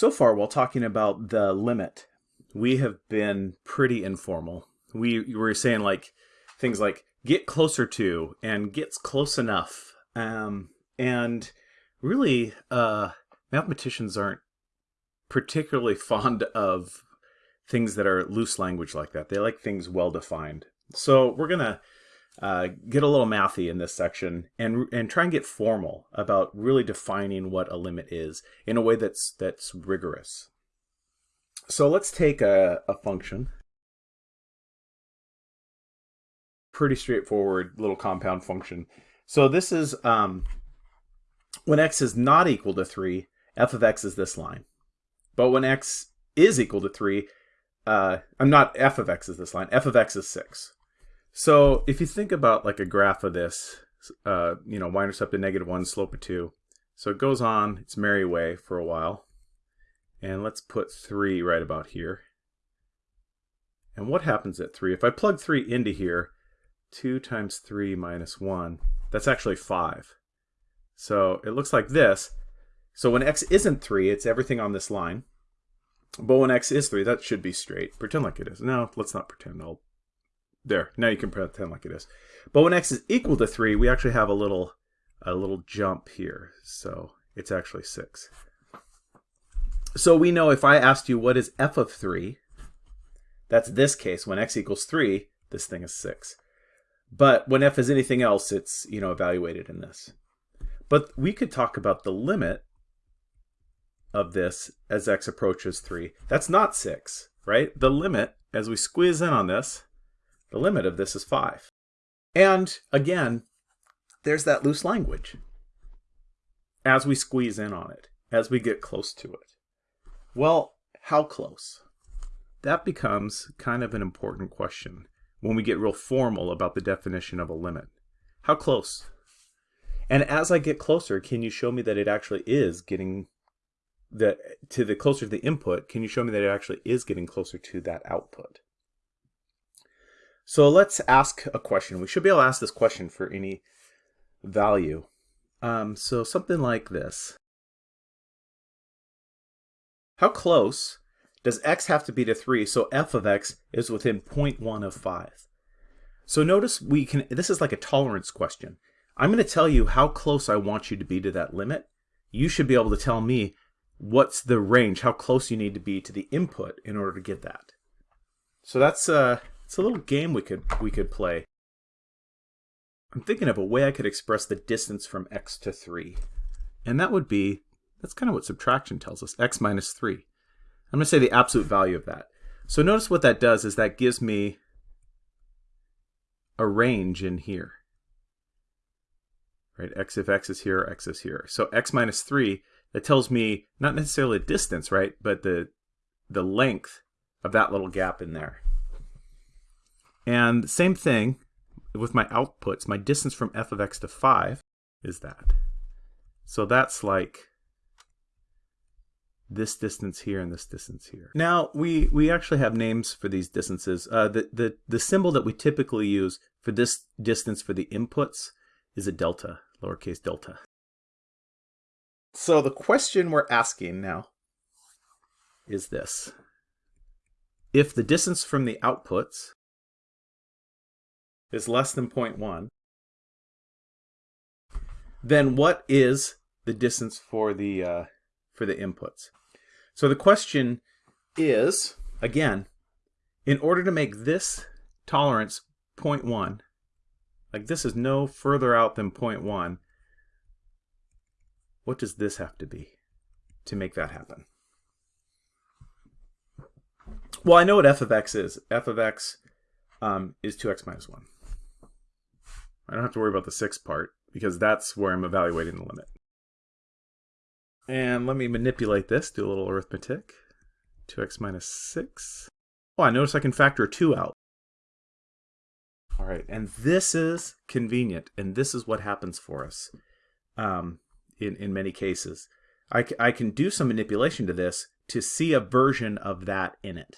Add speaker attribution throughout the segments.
Speaker 1: So far, while talking about the limit, we have been pretty informal. We were saying like things like get closer to and gets close enough. Um, and really, uh, mathematicians aren't particularly fond of things that are loose language like that. They like things well defined. So we're going to uh, get a little mathy in this section and and try and get formal about really defining what a limit is in a way that's that's rigorous. So let's take a, a function. Pretty straightforward little compound function. So this is um, when x is not equal to 3, f of x is this line. But when x is equal to 3, uh, I'm not f of x is this line, f of x is 6. So if you think about like a graph of this, uh, you know, y-intercept of negative 1, slope of 2. So it goes on its merry way for a while. And let's put 3 right about here. And what happens at 3? If I plug 3 into here, 2 times 3 minus 1, that's actually 5. So it looks like this. So when x isn't 3, it's everything on this line. But when x is 3, that should be straight. Pretend like it is. No, let's not pretend. I'll there, now you can pretend like it is. But when x is equal to 3, we actually have a little a little jump here. So it's actually 6. So we know if I asked you what is f of 3, that's this case. When x equals 3, this thing is 6. But when f is anything else, it's you know evaluated in this. But we could talk about the limit of this as x approaches 3. That's not 6, right? The limit, as we squeeze in on this, the limit of this is 5. And again, there's that loose language as we squeeze in on it, as we get close to it. Well, how close? That becomes kind of an important question when we get real formal about the definition of a limit. How close? And as I get closer, can you show me that it actually is getting the to the closer to the input, can you show me that it actually is getting closer to that output? So let's ask a question. We should be able to ask this question for any value. Um, so something like this. How close does x have to be to 3 so f of x is within 0.1 of 5? So notice we can, this is like a tolerance question. I'm going to tell you how close I want you to be to that limit. You should be able to tell me what's the range, how close you need to be to the input in order to get that. So that's uh, it's a little game we could we could play. I'm thinking of a way I could express the distance from x to 3. And that would be, that's kind of what subtraction tells us, x minus 3. I'm going to say the absolute value of that. So notice what that does is that gives me a range in here. Right, x if x is here, x is here. So x minus 3, that tells me not necessarily a distance, right, but the, the length of that little gap in there. And same thing with my outputs. My distance from f of x to 5 is that. So that's like this distance here and this distance here. Now, we, we actually have names for these distances. Uh, the, the, the symbol that we typically use for this distance for the inputs is a delta, lowercase delta. So the question we're asking now is this. If the distance from the outputs is less than 0.1, then what is the distance for the uh, for the inputs? So the question is, again, in order to make this tolerance 0.1, like this is no further out than 0.1, what does this have to be to make that happen? Well, I know what f of x is. f of x um, is 2x minus 1. I don't have to worry about the sixth part because that's where I'm evaluating the limit. And let me manipulate this, do a little arithmetic. 2x minus 6. Oh, I notice I can factor 2 out. All right, and this is convenient, and this is what happens for us um, in, in many cases. I, I can do some manipulation to this to see a version of that in it.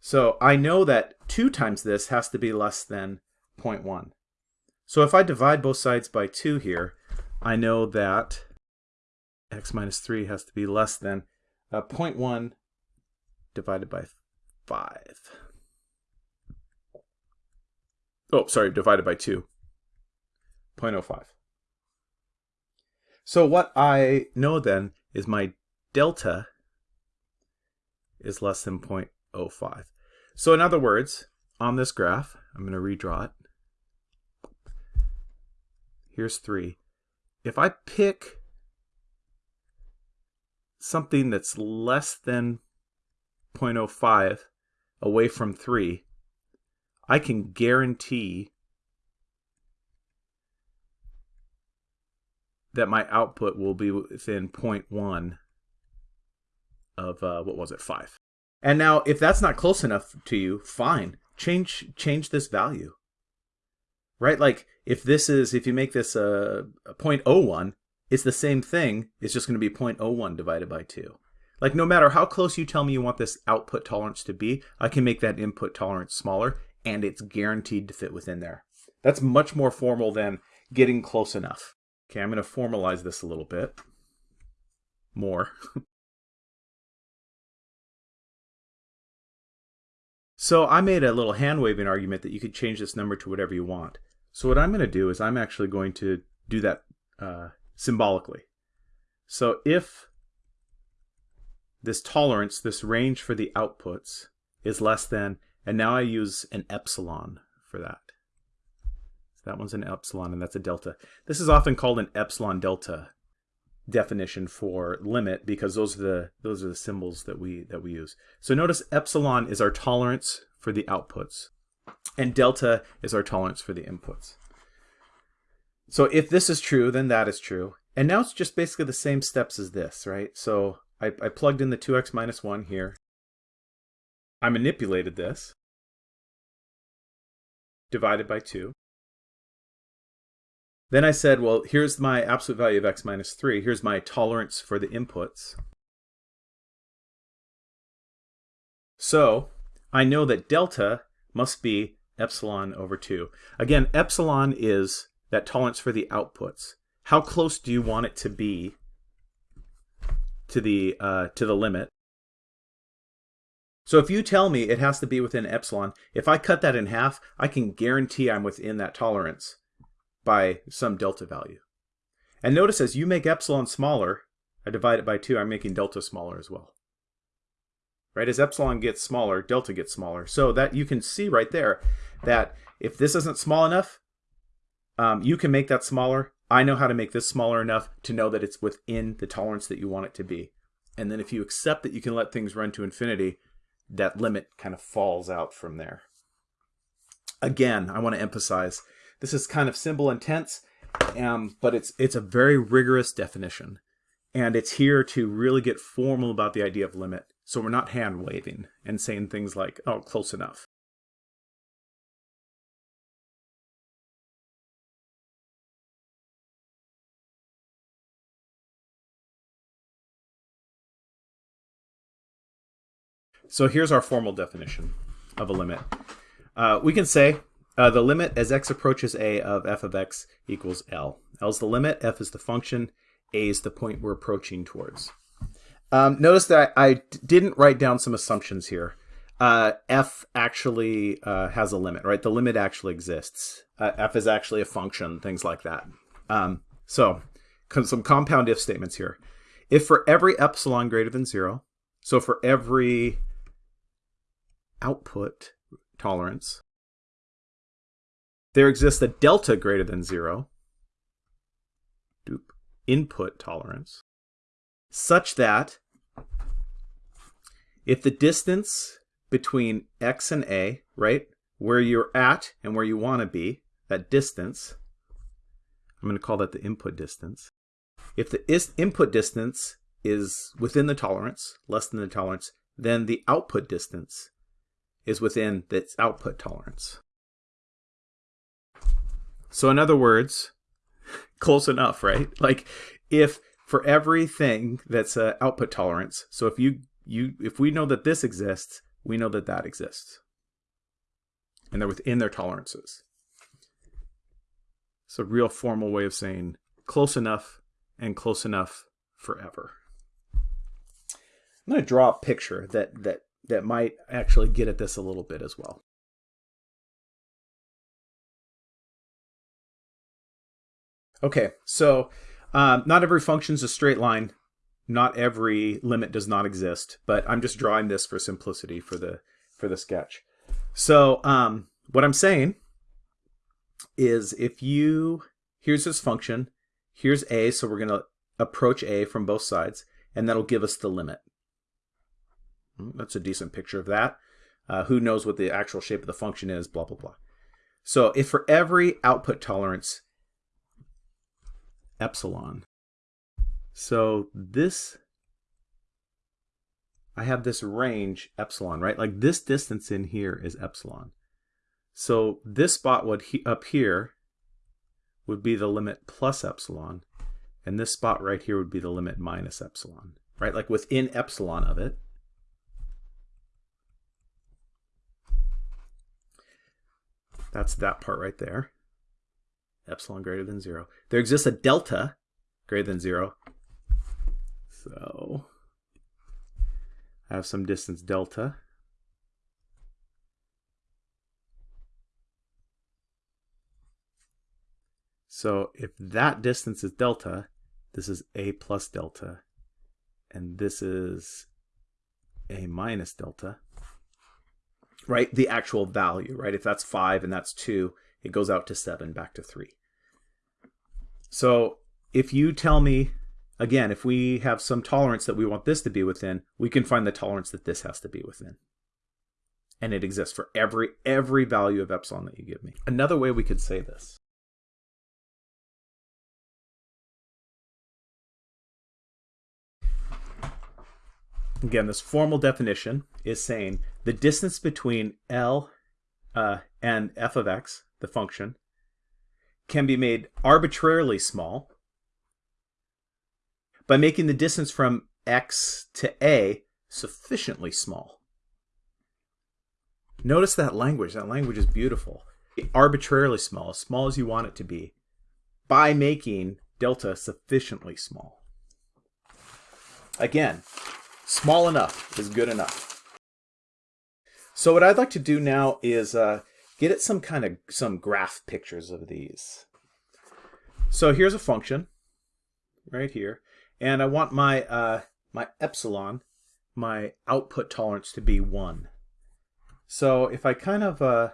Speaker 1: So I know that 2 times this has to be less than 0.1. So if I divide both sides by 2 here, I know that x minus 3 has to be less than uh, 0.1 divided by 5. Oh, sorry, divided by 2. 0.05. So what I know then is my delta is less than 0.05. So in other words, on this graph, I'm going to redraw it. Here's 3. If I pick something that's less than 0.05 away from 3, I can guarantee that my output will be within 0.1 of, uh, what was it, 5. And now, if that's not close enough to you, fine. Change change this value. Right? Like, if this is, if you make this a, a 0.01, it's the same thing. It's just going to be 0.01 divided by 2. Like, no matter how close you tell me you want this output tolerance to be, I can make that input tolerance smaller, and it's guaranteed to fit within there. That's much more formal than getting close enough. Okay, I'm going to formalize this a little bit more. so I made a little hand waving argument that you could change this number to whatever you want. So what I'm going to do is I'm actually going to do that uh, symbolically. So if this tolerance, this range for the outputs is less than, and now I use an epsilon for that. So that one's an epsilon and that's a delta. This is often called an epsilon delta definition for limit because those are the those are the symbols that we that we use. So notice epsilon is our tolerance for the outputs and delta is our tolerance for the inputs. So if this is true, then that is true. And now it's just basically the same steps as this, right? So I, I plugged in the 2x minus 1 here. I manipulated this, divided by 2. Then I said, well, here's my absolute value of x minus 3. Here's my tolerance for the inputs. So I know that delta must be epsilon over 2. Again, epsilon is that tolerance for the outputs. How close do you want it to be to the uh, to the limit? So if you tell me it has to be within epsilon, if I cut that in half, I can guarantee I'm within that tolerance by some delta value. And notice as you make epsilon smaller, I divide it by 2, I'm making delta smaller as well. Right, as epsilon gets smaller, delta gets smaller. So that you can see right there that if this isn't small enough, um, you can make that smaller. I know how to make this smaller enough to know that it's within the tolerance that you want it to be. And then if you accept that you can let things run to infinity, that limit kind of falls out from there. Again, I want to emphasize, this is kind of symbol and um, but it's, it's a very rigorous definition. And it's here to really get formal about the idea of limit. So we're not hand waving and saying things like, oh, close enough. So here's our formal definition of a limit. Uh, we can say uh, the limit as x approaches a of f of x equals L. L is the limit, f is the function, a is the point we're approaching towards. Um, notice that I didn't write down some assumptions here. Uh, f actually uh, has a limit, right? The limit actually exists. Uh, f is actually a function, things like that. Um, so some compound if statements here. If for every epsilon greater than zero, so for every output tolerance. There exists a delta greater than zero, input tolerance, such that if the distance between x and a, right, where you're at and where you want to be, that distance, I'm going to call that the input distance. If the input distance is within the tolerance, less than the tolerance, then the output distance is within its output tolerance. So in other words, close enough, right? Like if for everything that's a output tolerance, so if you you if we know that this exists, we know that that exists. And they're within their tolerances. It's a real formal way of saying close enough and close enough forever. I'm going to draw a picture that, that, that might actually get at this a little bit as well. Okay, so um, not every function is a straight line. Not every limit does not exist, but I'm just drawing this for simplicity for the for the sketch. So um, what I'm saying is if you, here's this function, here's a, so we're going to approach a from both sides, and that'll give us the limit. Hmm, that's a decent picture of that. Uh, who knows what the actual shape of the function is, blah, blah, blah. So if for every output tolerance, epsilon, so this, I have this range epsilon, right? Like this distance in here is epsilon. So this spot would he, up here would be the limit plus epsilon, and this spot right here would be the limit minus epsilon, right? Like within epsilon of it. That's that part right there. Epsilon greater than zero. There exists a delta greater than zero. So I have some distance delta. So if that distance is delta, this is a plus delta, and this is a minus delta, right? The actual value, right? If that's 5 and that's 2, it goes out to 7, back to 3. So if you tell me, again, if we have some tolerance that we want this to be within, we can find the tolerance that this has to be within. And it exists for every every value of epsilon that you give me. Another way we could say this Again, this formal definition is saying the distance between L uh, and f of x, the function, can be made arbitrarily small by making the distance from x to a sufficiently small. Notice that language. That language is beautiful. Arbitrarily small, as small as you want it to be, by making delta sufficiently small. Again, Small enough is good enough. So what I'd like to do now is uh, get at some kind of some graph pictures of these. So here's a function right here, and I want my uh, my epsilon, my output tolerance to be one. So if I kind of uh,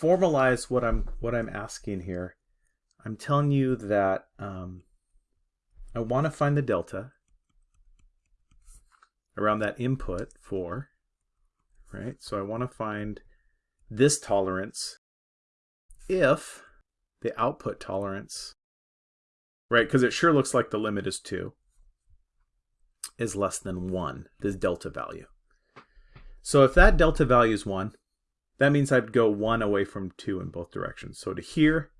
Speaker 1: formalize what I'm what I'm asking here, I'm telling you that um, I want to find the delta around that input 4, right? So I want to find this tolerance if the output tolerance, right, because it sure looks like the limit is 2, is less than 1, this delta value. So if that delta value is 1, that means I'd go 1 away from 2 in both directions. So to here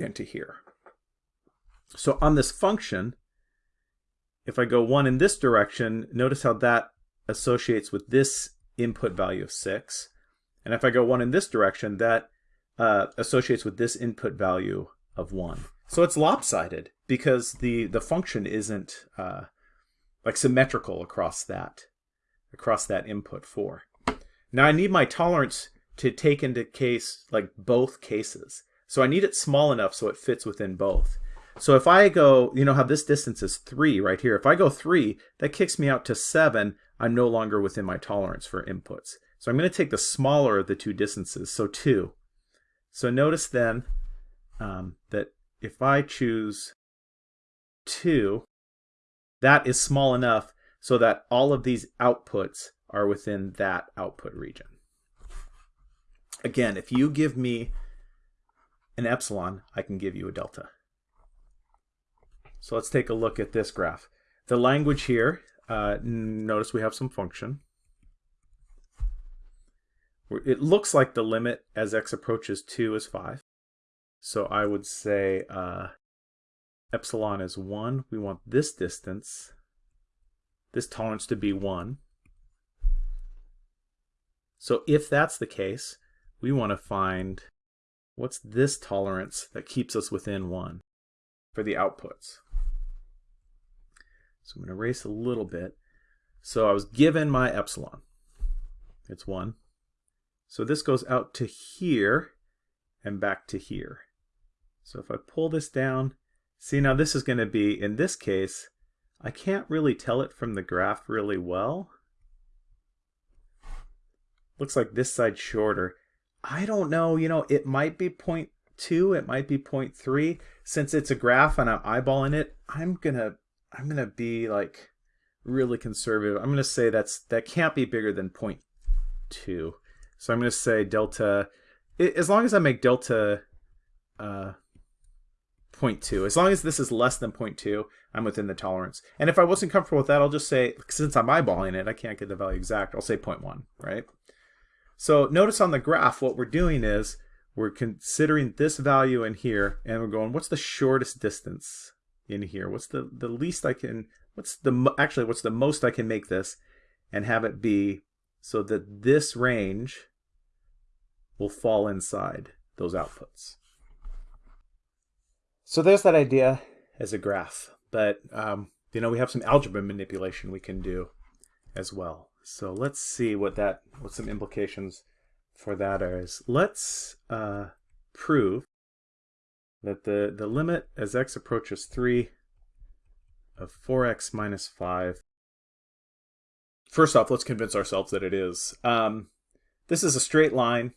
Speaker 1: and to here. So on this function, if I go 1 in this direction, notice how that associates with this input value of 6. And if I go 1 in this direction, that uh, associates with this input value of 1. So it's lopsided because the, the function isn't uh, like symmetrical across that, across that input 4. Now I need my tolerance to take into case like both cases. So I need it small enough so it fits within both. So if I go, you know how this distance is 3 right here. If I go 3, that kicks me out to 7. I'm no longer within my tolerance for inputs. So I'm going to take the smaller of the two distances, so 2. So notice then um, that if I choose 2, that is small enough so that all of these outputs are within that output region. Again, if you give me an epsilon, I can give you a delta. So let's take a look at this graph. The language here, uh, notice we have some function. It looks like the limit as x approaches 2 is 5. So I would say uh, epsilon is 1. We want this distance, this tolerance to be 1. So if that's the case, we want to find what's this tolerance that keeps us within 1 for the outputs. So I'm going to erase a little bit. So I was given my epsilon. It's 1. So this goes out to here and back to here. So if I pull this down, see now this is going to be, in this case, I can't really tell it from the graph really well. Looks like this side's shorter. I don't know, you know, it might be 0.2, it might be 0.3. Since it's a graph and I'm eyeballing it, I'm gonna I'm gonna be like really conservative. I'm gonna say that's that can't be bigger than 0.2. So I'm gonna say delta, as long as I make delta uh, 0.2. As long as this is less than 0.2, I'm within the tolerance. And if I wasn't comfortable with that, I'll just say, since I'm eyeballing it, I can't get the value exact, I'll say 0.1, right? So notice on the graph, what we're doing is we're considering this value in here, and we're going, what's the shortest distance in here? What's the, the least I can, what's the, actually, what's the most I can make this and have it be so that this range will fall inside those outputs. So there's that idea as a graph, but um, you know we have some algebra manipulation we can do as well. So let's see what that what some implications for that is. Let's uh, prove that the the limit as x approaches 3 of 4x minus 5 first off let's convince ourselves that it is um, this is a straight line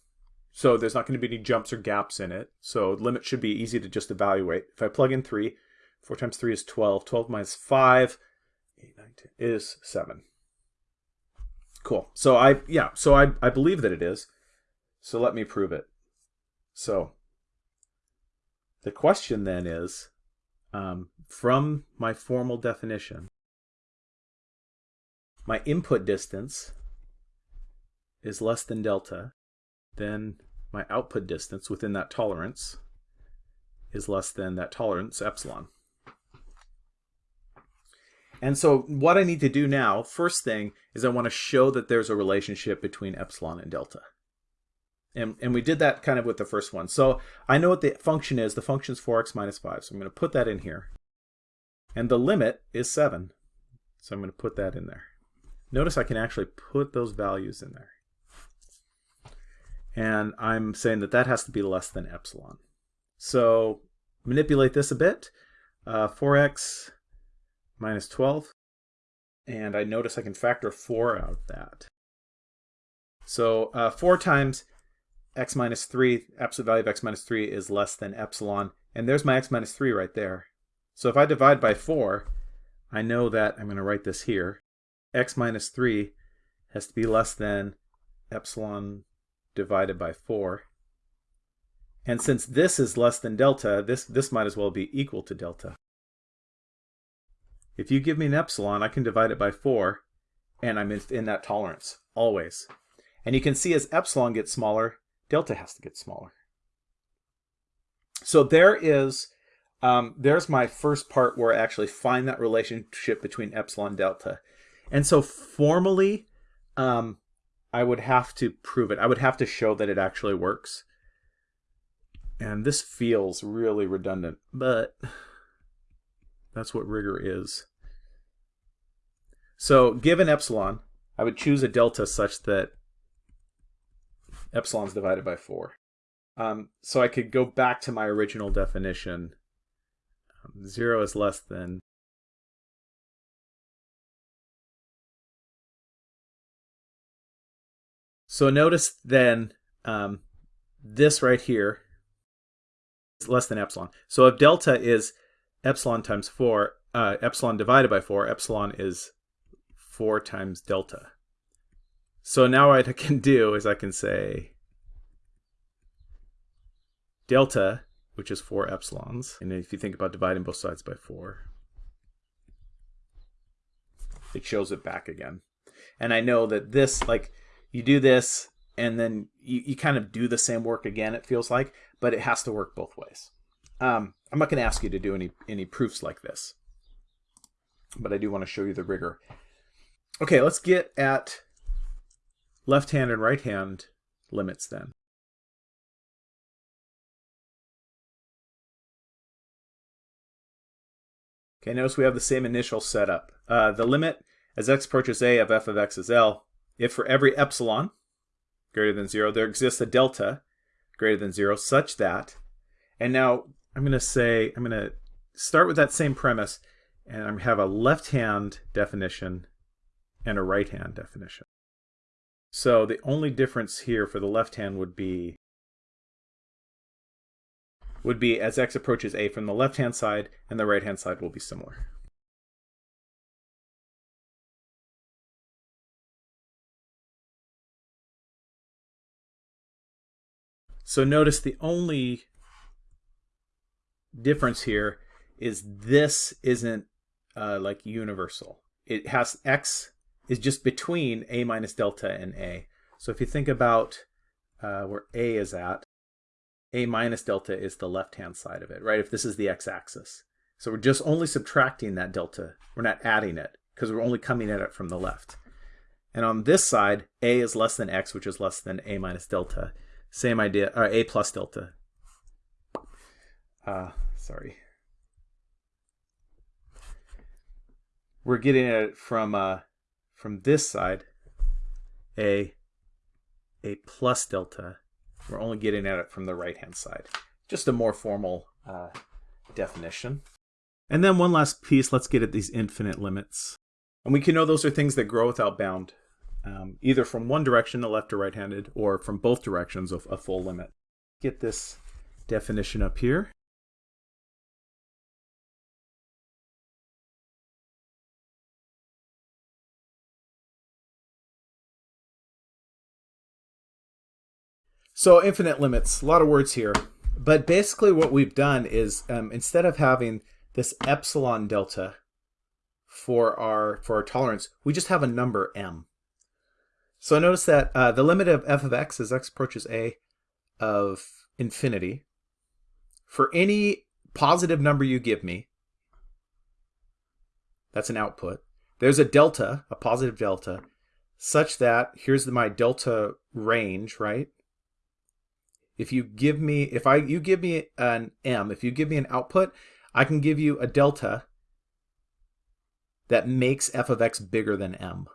Speaker 1: so there's not going to be any jumps or gaps in it. So the limit should be easy to just evaluate. If I plug in 3, 4 times 3 is 12. 12 minus 5 8, 9, 10, is 7. Cool. So I, yeah, so I, I believe that it is. So let me prove it. So the question then is, um, from my formal definition, my input distance is less than delta then my output distance within that tolerance is less than that tolerance epsilon. And so what I need to do now, first thing, is I want to show that there's a relationship between epsilon and delta. And, and we did that kind of with the first one. So I know what the function is. The function is 4x minus 5. So I'm going to put that in here. And the limit is 7. So I'm going to put that in there. Notice I can actually put those values in there and I'm saying that that has to be less than epsilon. So manipulate this a bit. Uh, 4x minus 12, and I notice I can factor 4 out of that. So uh, 4 times x minus 3, absolute value of x minus 3 is less than epsilon, and there's my x minus 3 right there. So if I divide by 4, I know that, I'm going to write this here, x minus 3 has to be less than epsilon divided by 4. And since this is less than delta, this, this might as well be equal to delta. If you give me an epsilon, I can divide it by 4, and I'm in, in that tolerance, always. And you can see as epsilon gets smaller, delta has to get smaller. So there is, um, there's my first part where I actually find that relationship between epsilon delta. And so formally, um, I would have to prove it. I would have to show that it actually works. And this feels really redundant, but that's what rigor is. So given epsilon, I would choose a delta such that epsilon is divided by 4. Um, so I could go back to my original definition. Um, 0 is less than So notice then um, this right here is less than epsilon. So if delta is epsilon times 4, uh, epsilon divided by 4, epsilon is 4 times delta. So now what I can do is I can say delta, which is 4 epsilons, and if you think about dividing both sides by 4, it shows it back again. And I know that this, like, you do this and then you, you kind of do the same work again it feels like but it has to work both ways. Um, i'm not going to ask you to do any any proofs like this but i do want to show you the rigor. Okay let's get at left hand and right hand limits then Okay, notice we have the same initial setup. Uh, the limit as x approaches a of f of x is L, if for every epsilon greater than 0, there exists a delta greater than 0 such that, and now I'm going to say, I'm going to start with that same premise, and I have a left-hand definition and a right-hand definition. So the only difference here for the left hand would be would be as x approaches a from the left hand side and the right hand side will be similar. So notice the only difference here is this isn't uh, like universal. It has x is just between a minus delta and a. So if you think about uh, where a is at, a minus delta is the left-hand side of it, right? If this is the x-axis. So we're just only subtracting that delta. We're not adding it because we're only coming at it from the left. And on this side, a is less than x, which is less than a minus delta. Same idea, or a plus delta. Uh, sorry. We're getting it from uh, from this side, a a plus delta. We're only getting at it from the right-hand side. Just a more formal uh, definition. And then one last piece, let's get at these infinite limits. And we can know those are things that grow without bound, um, either from one direction, the left or right-handed, or from both directions of a full limit. Get this definition up here. So infinite limits, a lot of words here. But basically what we've done is um, instead of having this epsilon delta for our for our tolerance, we just have a number m. So notice that uh, the limit of f of x as x approaches a of infinity. For any positive number you give me, that's an output, there's a delta, a positive delta, such that here's my delta range, right? If you give me, if I, you give me an M, if you give me an output, I can give you a delta that makes f of x bigger than m.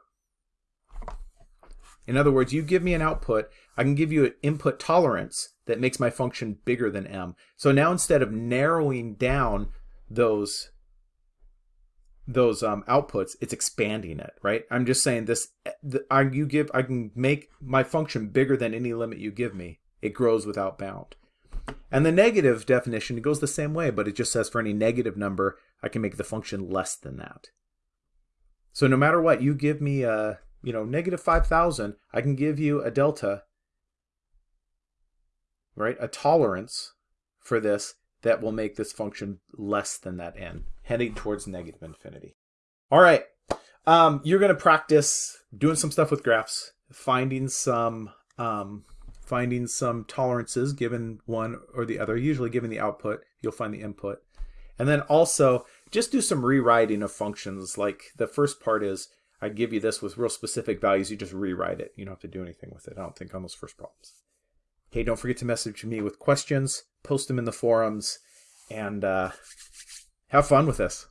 Speaker 1: In other words, you give me an output, I can give you an input tolerance that makes my function bigger than m. So now instead of narrowing down those those um, outputs, it's expanding it, right? I'm just saying this, the, I, you give, I can make my function bigger than any limit you give me. It grows without bound. And the negative definition, it goes the same way, but it just says for any negative number, I can make the function less than that. So no matter what, you give me a, you know, negative 5,000, I can give you a delta, right, a tolerance for this that will make this function less than that n, heading towards negative infinity. All right, um, you're going to practice doing some stuff with graphs, finding some um, finding some tolerances given one or the other, usually given the output, you'll find the input. And then also just do some rewriting of functions. Like the first part is I give you this with real specific values, you just rewrite it. You don't have to do anything with it, I don't think, on those first problems. Okay, don't forget to message me with questions, post them in the forums, and uh, have fun with this.